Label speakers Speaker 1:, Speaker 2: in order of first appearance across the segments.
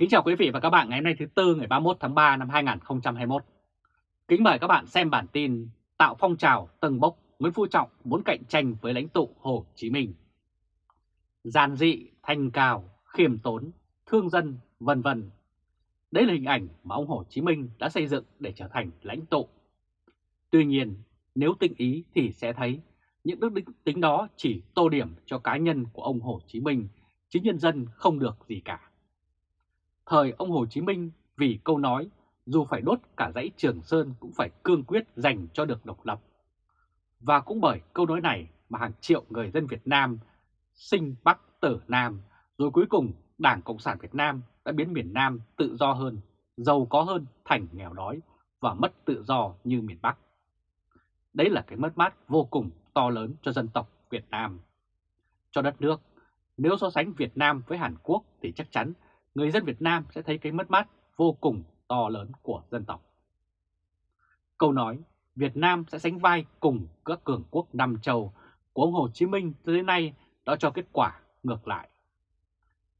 Speaker 1: Kính chào quý vị và các bạn ngày hôm nay thứ Tư ngày 31 tháng 3 năm 2021. Kính mời các bạn xem bản tin Tạo phong trào tầng bốc Nguyễn Phú Trọng muốn cạnh tranh với lãnh tụ Hồ Chí Minh. Giàn dị, thanh cao, khiêm tốn, thương dân, vân vân. Đấy là hình ảnh mà ông Hồ Chí Minh đã xây dựng để trở thành lãnh tụ. Tuy nhiên, nếu tinh ý thì sẽ thấy những đức tính đó chỉ tô điểm cho cá nhân của ông Hồ Chí Minh, chứ nhân dân không được gì cả. Thời ông Hồ Chí Minh vì câu nói dù phải đốt cả dãy Trường Sơn cũng phải cương quyết dành cho được độc lập. Và cũng bởi câu nói này mà hàng triệu người dân Việt Nam sinh Bắc tử Nam, rồi cuối cùng Đảng Cộng sản Việt Nam đã biến miền Nam tự do hơn, giàu có hơn thành nghèo đói và mất tự do như miền Bắc. Đấy là cái mất mát vô cùng to lớn cho dân tộc Việt Nam. Cho đất nước, nếu so sánh Việt Nam với Hàn Quốc thì chắc chắn người dân Việt Nam sẽ thấy cái mất mát vô cùng to lớn của dân tộc. Câu nói Việt Nam sẽ sánh vai cùng các cường quốc Nam Châu của ông Hồ Chí Minh tới đến nay đã cho kết quả ngược lại.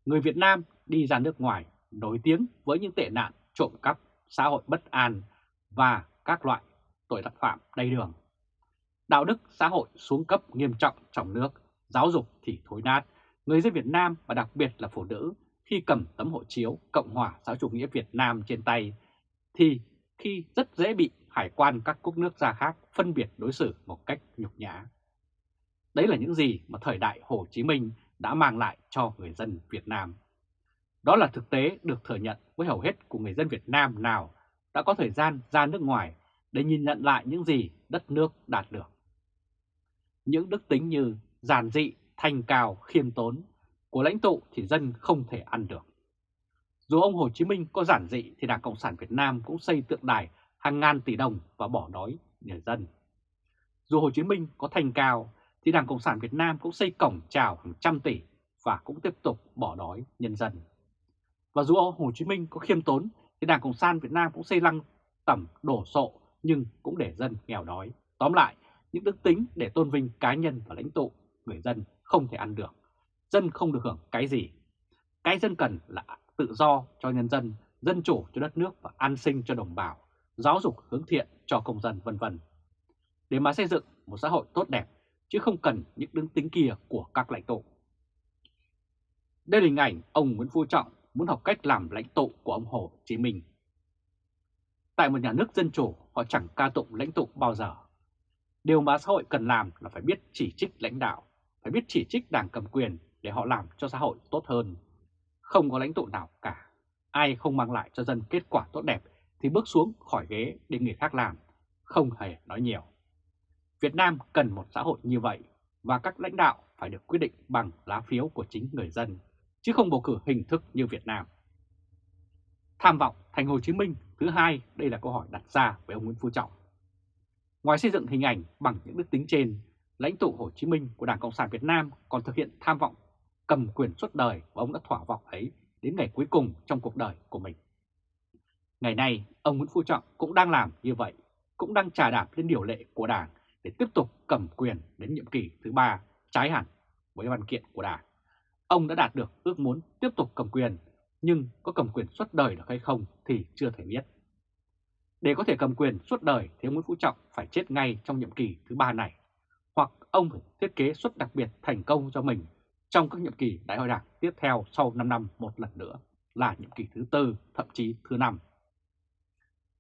Speaker 1: Người Việt Nam đi ra nước ngoài nổi tiếng với những tệ nạn trộm cắp, xã hội bất an và các loại tội đặc phạm đầy đường. Đạo đức xã hội xuống cấp nghiêm trọng trong nước, giáo dục thì thối nát, người dân Việt Nam và đặc biệt là phụ nữ khi cầm tấm hộ chiếu Cộng hòa xã chủ nghĩa Việt Nam trên tay thì khi rất dễ bị hải quan các quốc nước gia khác phân biệt đối xử một cách nhục nhã. Đấy là những gì mà thời đại Hồ Chí Minh đã mang lại cho người dân Việt Nam. Đó là thực tế được thừa nhận với hầu hết của người dân Việt Nam nào đã có thời gian ra nước ngoài để nhìn nhận lại những gì đất nước đạt được. Những đức tính như giản dị, thanh cao, khiêm tốn, của lãnh tụ thì dân không thể ăn được. Dù ông Hồ Chí Minh có giản dị thì Đảng Cộng sản Việt Nam cũng xây tượng đài hàng ngàn tỷ đồng và bỏ đói người dân. Dù Hồ Chí Minh có thành cao thì Đảng Cộng sản Việt Nam cũng xây cổng chào hàng trăm tỷ và cũng tiếp tục bỏ đói nhân dân. Và dù ông Hồ Chí Minh có khiêm tốn thì Đảng Cộng sản Việt Nam cũng xây lăng tẩm đổ sộ nhưng cũng để dân nghèo đói. Tóm lại, những đức tính để tôn vinh cá nhân và lãnh tụ, người dân không thể ăn được dân không được hưởng cái gì. Cái dân cần là tự do cho nhân dân, dân chủ cho đất nước và an sinh cho đồng bào, giáo dục hướng thiện cho công dân vân vân. Để mà xây dựng một xã hội tốt đẹp, chứ không cần những đứng tính kia của các lãnh tụ. Đây là hình ảnh ông Nguyễn Phú Trọng muốn học cách làm lãnh tụ của ông Hồ Chí Minh. Tại một nhà nước dân chủ, họ chẳng ca tụng lãnh tụ bao giờ. Điều mà xã hội cần làm là phải biết chỉ trích lãnh đạo, phải biết chỉ trích đảng cầm quyền để họ làm cho xã hội tốt hơn. Không có lãnh tụ nào cả. Ai không mang lại cho dân kết quả tốt đẹp thì bước xuống khỏi ghế để người khác làm, không hề nói nhiều. Việt Nam cần một xã hội như vậy và các lãnh đạo phải được quyết định bằng lá phiếu của chính người dân, chứ không bầu cử hình thức như Việt Nam. Tham vọng thành Hồ Chí Minh thứ hai đây là câu hỏi đặt ra với ông Nguyễn Phú Trọng. Ngoài xây dựng hình ảnh bằng những đức tính trên, lãnh tụ Hồ Chí Minh của Đảng Cộng sản Việt Nam còn thực hiện tham vọng cầm quyền suốt đời và ông đã thỏa vọng ấy đến ngày cuối cùng trong cuộc đời của mình. Ngày nay, ông Nguyễn Phú Trọng cũng đang làm như vậy, cũng đang trà đạp lên điều lệ của Đảng để tiếp tục cầm quyền đến nhiệm kỳ thứ ba trái hẳn với văn kiện của Đảng. Ông đã đạt được ước muốn tiếp tục cầm quyền, nhưng có cầm quyền suốt đời được hay không thì chưa thể biết. Để có thể cầm quyền suốt đời thì ông Nguyễn Phú Trọng phải chết ngay trong nhiệm kỳ thứ ba này, hoặc ông phải thiết kế suất đặc biệt thành công cho mình trong các nhiệm kỳ đại hội đảng tiếp theo sau 5 năm một lần nữa là nhiệm kỳ thứ tư, thậm chí thứ năm.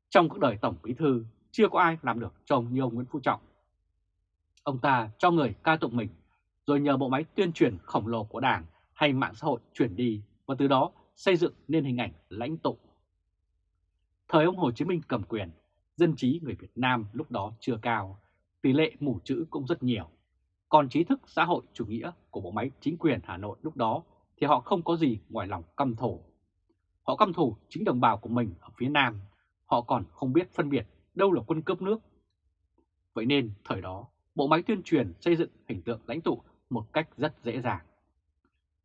Speaker 1: Trong cuộc đời Tổng Bí Thư, chưa có ai làm được chồng như ông Nguyễn Phú Trọng. Ông ta cho người ca tụng mình, rồi nhờ bộ máy tuyên truyền khổng lồ của Đảng hay mạng xã hội chuyển đi và từ đó xây dựng nên hình ảnh lãnh tụ. Thời ông Hồ Chí Minh cầm quyền, dân trí người Việt Nam lúc đó chưa cao, tỷ lệ mù chữ cũng rất nhiều. Còn trí thức xã hội chủ nghĩa của bộ máy chính quyền Hà Nội lúc đó thì họ không có gì ngoài lòng căm thù. Họ căm thù chính đồng bào của mình ở phía Nam, họ còn không biết phân biệt đâu là quân cướp nước. Vậy nên thời đó, bộ máy tuyên truyền xây dựng hình tượng lãnh tụ một cách rất dễ dàng.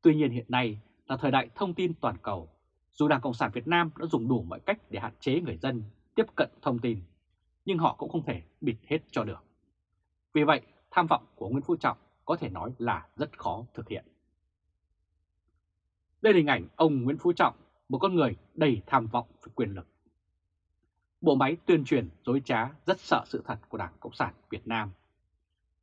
Speaker 1: Tuy nhiên hiện nay là thời đại thông tin toàn cầu, dù Đảng Cộng sản Việt Nam đã dùng đủ mọi cách để hạn chế người dân tiếp cận thông tin, nhưng họ cũng không thể bịt hết cho được. Vì vậy, tham vọng của Nguyễn Phú Trọng có thể nói là rất khó thực hiện. Đây là hình ảnh ông Nguyễn Phú Trọng một con người đầy tham vọng về quyền lực. Bộ máy tuyên truyền dối trá rất sợ sự thật của Đảng Cộng sản Việt Nam.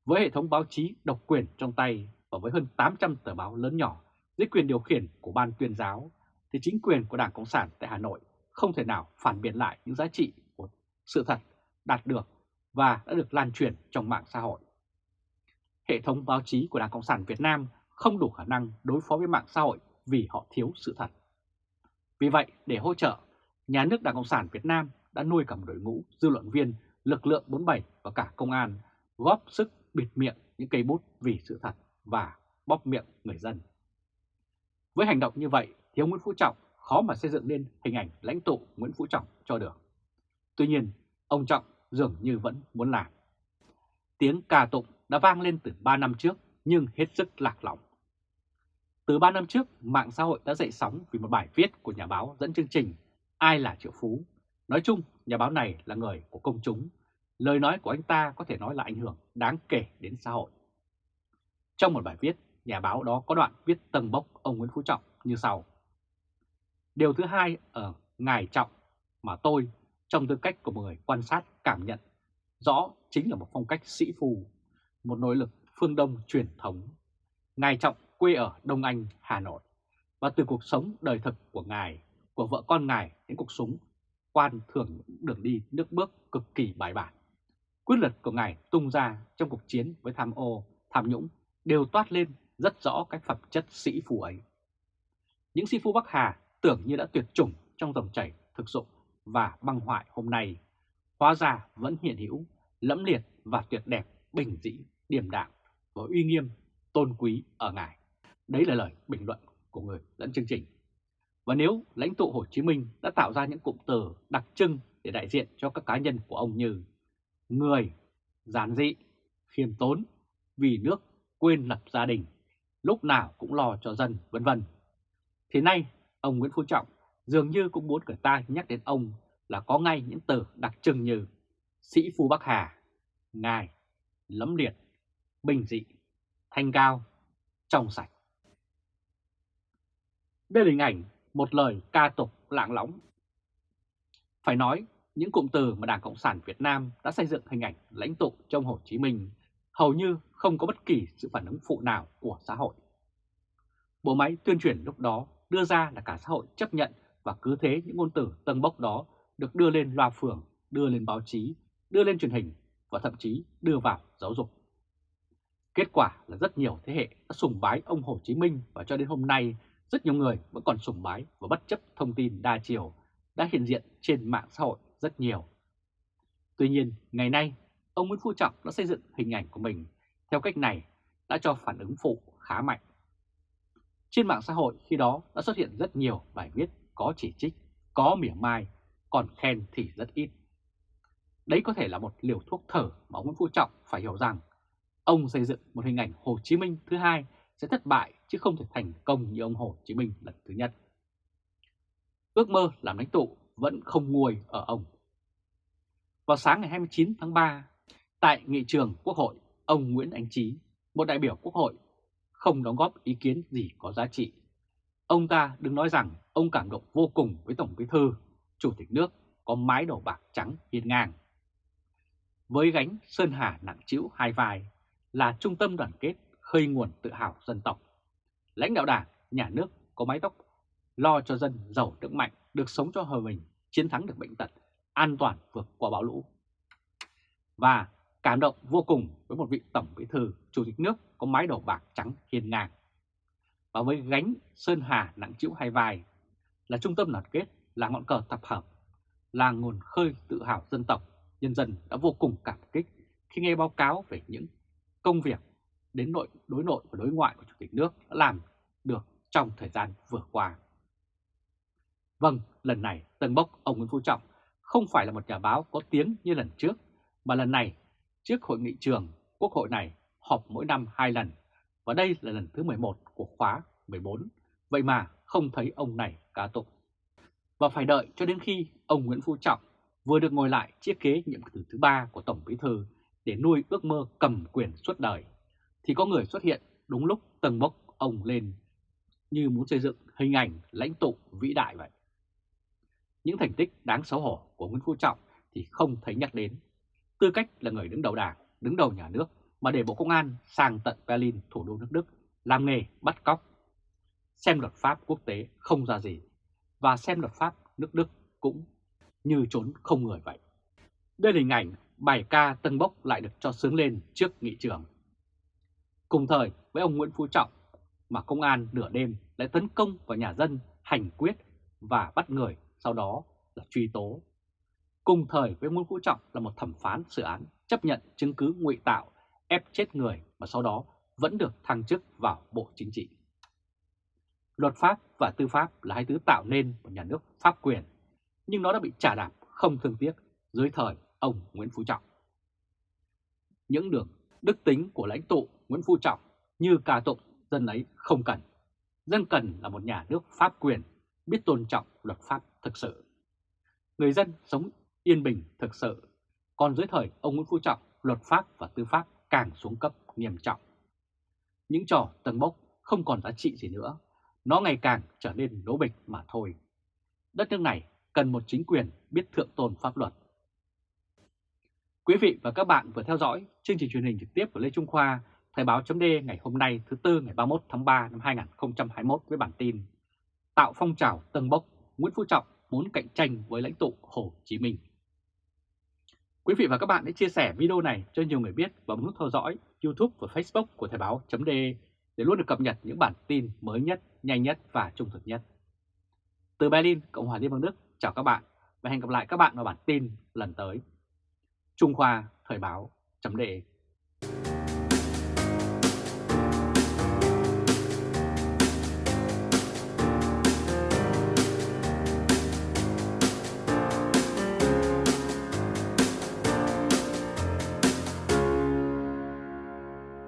Speaker 1: Với hệ thống báo chí độc quyền trong tay và với hơn 800 tờ báo lớn nhỏ dưới quyền điều khiển của ban tuyên giáo, thì chính quyền của Đảng Cộng sản tại Hà Nội không thể nào phản biện lại những giá trị của sự thật đạt được và đã được lan truyền trong mạng xã hội. Hệ thống báo chí của Đảng Cộng sản Việt Nam không đủ khả năng đối phó với mạng xã hội vì họ thiếu sự thật. Vì vậy, để hỗ trợ, nhà nước Đảng Cộng sản Việt Nam đã nuôi cả một đội ngũ dư luận viên, lực lượng 47 và cả công an góp sức bịt miệng những cây bút vì sự thật và bóp miệng người dân. Với hành động như vậy thì ông Nguyễn Phú Trọng khó mà xây dựng nên hình ảnh lãnh tụ Nguyễn Phú Trọng cho được. Tuy nhiên, ông Trọng dường như vẫn muốn làm. Tiếng ca tụng đã vang lên từ 3 năm trước nhưng hết sức lạc lõng. Từ 3 năm trước, mạng xã hội đã dậy sóng vì một bài viết của nhà báo dẫn chương trình Ai là Triệu Phú. Nói chung, nhà báo này là người của công chúng. Lời nói của anh ta có thể nói là ảnh hưởng đáng kể đến xã hội. Trong một bài viết, nhà báo đó có đoạn viết tầng bốc ông Nguyễn Phú Trọng như sau. Điều thứ hai ở Ngài Trọng mà tôi, trong tư cách của một người quan sát cảm nhận rõ chính là một phong cách sĩ phù, một nỗ lực phương Đông truyền thống. Ngài Trọng quê ở Đông Anh, Hà Nội, và từ cuộc sống đời thực của Ngài, của vợ con Ngài đến cuộc sống quan thường đường đi nước bước cực kỳ bài bản. Quyết lực của Ngài tung ra trong cuộc chiến với tham ô, tham nhũng đều toát lên rất rõ cái phẩm chất sĩ phu ấy. Những sĩ phu Bắc Hà tưởng như đã tuyệt chủng trong dòng chảy thực dụng và băng hoại hôm nay, hóa ra vẫn hiện hữu, lẫm liệt và tuyệt đẹp, bình dĩ, điềm đạm và uy nghiêm, tôn quý ở ngài. Đấy là lời bình luận của người dẫn chương trình. Và nếu lãnh tụ Hồ Chí Minh đã tạo ra những cụm từ đặc trưng để đại diện cho các cá nhân của ông như người, giản dị, khiêm tốn, vì nước, quên lập gia đình, lúc nào cũng lo cho dân, vân vân. Thì nay, ông Nguyễn Phú Trọng dường như cũng muốn người ta nhắc đến ông là có ngay những từ đặc trưng như sĩ phu Bắc Hà, ngài, lẫm liệt, bình dị, thanh cao, trong sạch. Đây là hình ảnh một lời ca tục lạng lóng. Phải nói, những cụm từ mà Đảng Cộng sản Việt Nam đã xây dựng hình ảnh lãnh tụ trong Hồ Chí Minh hầu như không có bất kỳ sự phản ứng phụ nào của xã hội. Bộ máy tuyên truyền lúc đó đưa ra là cả xã hội chấp nhận và cứ thế những ngôn từ tầng bốc đó được đưa lên loa phường, đưa lên báo chí, đưa lên truyền hình và thậm chí đưa vào giáo dục. Kết quả là rất nhiều thế hệ đã sùng bái ông Hồ Chí Minh và cho đến hôm nay rất nhiều người vẫn còn sùng bái và bất chấp thông tin đa chiều đã hiện diện trên mạng xã hội rất nhiều. Tuy nhiên, ngày nay, ông Nguyễn Phú Trọng đã xây dựng hình ảnh của mình theo cách này đã cho phản ứng phụ khá mạnh. Trên mạng xã hội khi đó đã xuất hiện rất nhiều bài viết có chỉ trích, có mỉa mai, còn khen thì rất ít. Đấy có thể là một liều thuốc thở mà ông Nguyễn Phú Trọng phải hiểu rằng ông xây dựng một hình ảnh Hồ Chí Minh thứ hai sẽ thất bại chứ không thể thành công như ông Hồ Chí Minh lần thứ nhất. Ước mơ làm lãnh tụ vẫn không nguôi ở ông. Vào sáng ngày 29 tháng 3, tại nghị trường Quốc hội, ông Nguyễn Ánh Trí, một đại biểu Quốc hội, không đóng góp ý kiến gì có giá trị. Ông ta đừng nói rằng ông cảm động vô cùng với Tổng Bí Thư, Chủ tịch nước có mái đầu bạc trắng hiên ngang. Với gánh Sơn Hà nặng chịu hai vai là trung tâm đoàn kết khơi nguồn tự hào dân tộc. Lãnh đạo đảng, nhà nước có mái tóc lo cho dân giàu nước mạnh, được sống cho hờ mình, chiến thắng được bệnh tật, an toàn vượt qua bão lũ. Và cảm động vô cùng với một vị Tổng Bí Thư, Chủ tịch nước có mái đầu bạc trắng hiền ngang. Và với gánh Sơn Hà nặng chịu hai vai là trung tâm đoàn kết, là ngọn cờ tập hợp, là nguồn khơi tự hào dân tộc, nhân dân đã vô cùng cảm kích khi nghe báo cáo về những công việc đến nội đối nội và đối ngoại của Chủ tịch nước đã làm được trong thời gian vừa qua. Vâng, lần này Tân Bốc ông Nguyễn Phú Trọng không phải là một nhà báo có tiếng như lần trước, mà lần này trước hội nghị trường Quốc hội này họp mỗi năm hai lần, và đây là lần thứ 11 của khóa 14, vậy mà không thấy ông này cá tụng. Và phải đợi cho đến khi ông Nguyễn Phú Trọng vừa được ngồi lại chiếc ghế nhiệm kỳ thứ ba của Tổng Bí Thư để nuôi ước mơ cầm quyền suốt đời, thì có người xuất hiện đúng lúc tầng bốc ông lên như muốn xây dựng hình ảnh lãnh tụ vĩ đại vậy. Những thành tích đáng xấu hổ của Nguyễn Phú Trọng thì không thấy nhắc đến. Tư cách là người đứng đầu đảng, đứng đầu nhà nước mà để Bộ Công an sang tận Berlin, thủ đô nước Đức, làm nghề bắt cóc. Xem luật pháp quốc tế không ra gì, và xem luật pháp nước Đức cũng như trốn không người vậy. Đây là hình ảnh bài ca Tân Bốc lại được cho sướng lên trước nghị trường. Cùng thời với ông Nguyễn Phú Trọng mà công an nửa đêm lại tấn công vào nhà dân hành quyết và bắt người sau đó là truy tố. Cùng thời với Nguyễn Phú Trọng là một thẩm phán xử án chấp nhận chứng cứ ngụy tạo ép chết người mà sau đó vẫn được thăng chức vào Bộ Chính trị. Luật pháp và tư pháp là hai thứ tạo nên một nhà nước pháp quyền, nhưng nó đã bị trả đạp không thương tiếc dưới thời ông Nguyễn Phú Trọng. Những đường đức tính của lãnh tụ Nguyễn Phú Trọng như ca tụng dân ấy không cần. Dân cần là một nhà nước pháp quyền, biết tôn trọng luật pháp thực sự. Người dân sống yên bình thực sự, còn dưới thời ông Nguyễn Phú Trọng, luật pháp và tư pháp càng xuống cấp nghiêm trọng. Những trò tầng bốc không còn giá trị gì nữa, nó ngày càng trở nên lỗ bịch mà thôi. Đất nước này cần một chính quyền biết thượng tôn pháp luật. Quý vị và các bạn vừa theo dõi chương trình truyền hình trực tiếp của Lê Trung Khoa, Thời báo chấm ngày hôm nay thứ Tư ngày 31 tháng 3 năm 2021 với bản tin Tạo phong trào tầng bốc, Nguyễn Phú Trọng muốn cạnh tranh với lãnh tụ Hồ Chí Minh. Quý vị và các bạn hãy chia sẻ video này cho nhiều người biết và bấm nút theo dõi YouTube và Facebook của Thời báo chấm để luôn được cập nhật những bản tin mới nhất, nhanh nhất và trung thực nhất. Từ Berlin, Cộng hòa Liên bang Đức, chào các bạn và hẹn gặp lại các bạn vào bản tin lần tới. Trung Khoa Thời báo chấm đề.